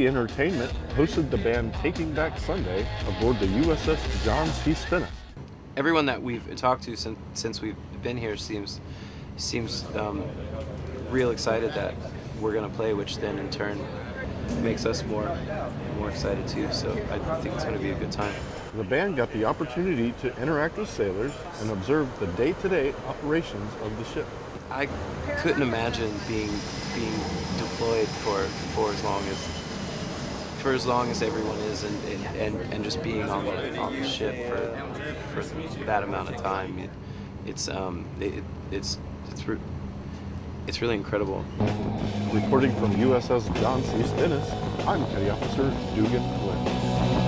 Entertainment hosted the band Taking Back Sunday aboard the USS John C. Stennis. Everyone that we've talked to since, since we've been here seems seems um, real excited that we're going to play, which then in turn makes us more more excited too. So I think it's going to be a good time. The band got the opportunity to interact with sailors and observe the day-to-day operations of the ship. I couldn't imagine being being deployed for for as long as for as long as everyone is and and, and just being on the on the ship for for that amount of time. It, it's um it, it's it's re- it's really incredible. Reporting from USS John C. Stennis, I'm Petty Officer Dugan Flynn.